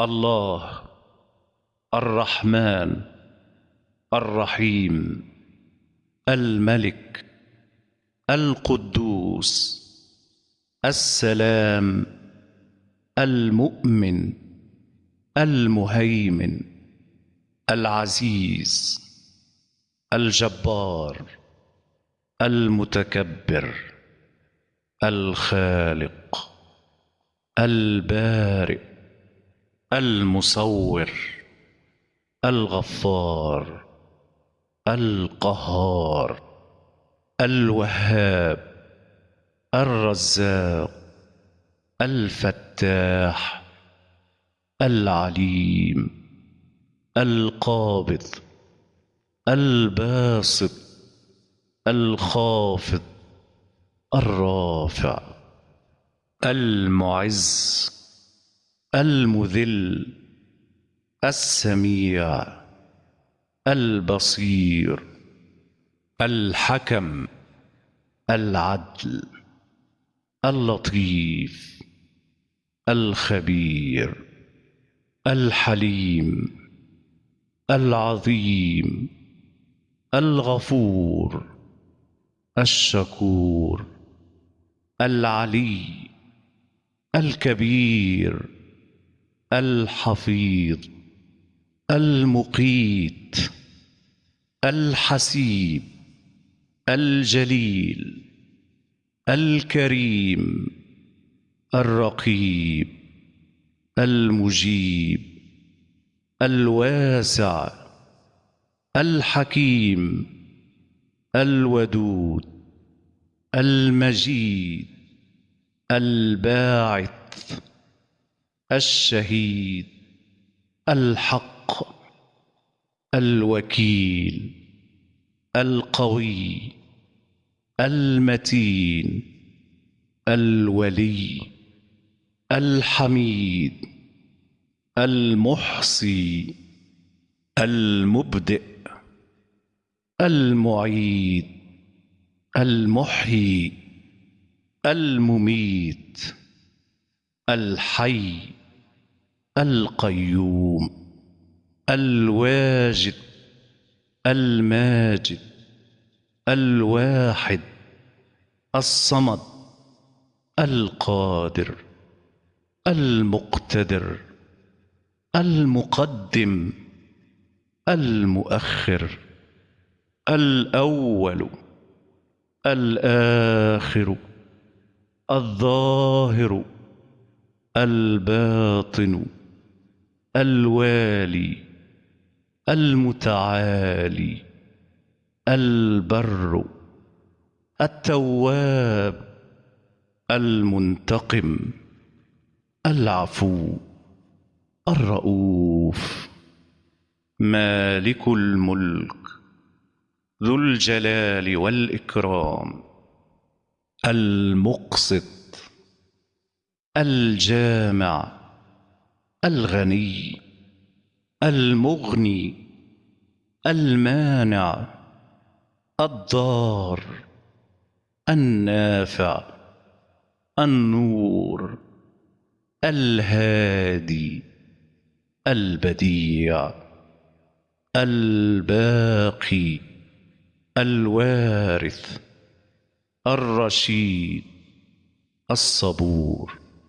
الله الرحمن الرحيم الملك القدوس السلام المؤمن المهيمن العزيز الجبار المتكبر الخالق البارئ. المصور الغفار القهار الوهاب الرزاق الفتاح العليم القابض الباسط الخافض الرافع المعز. المذل السميع البصير الحكم العدل اللطيف الخبير الحليم العظيم الغفور الشكور العلي الكبير. الحفيظ المقيت الحسيب الجليل الكريم الرقيب المجيب الواسع الحكيم الودود المجيد الباعث. الشهيد الحق الوكيل القوي المتين الولي الحميد المحصي المبدئ المعيد المحيي المميت الحي. القيوم الواجد الماجد الواحد الصمد القادر المقتدر المقدم المؤخر الأول الآخر الظاهر الباطن. الوالي المتعالي البر التواب المنتقم العفو الرؤوف مالك الملك ذو الجلال والإكرام المقسط الجامع الغني المغني المانع الضار النافع النور الهادي البديع الباقي الوارث الرشيد الصبور.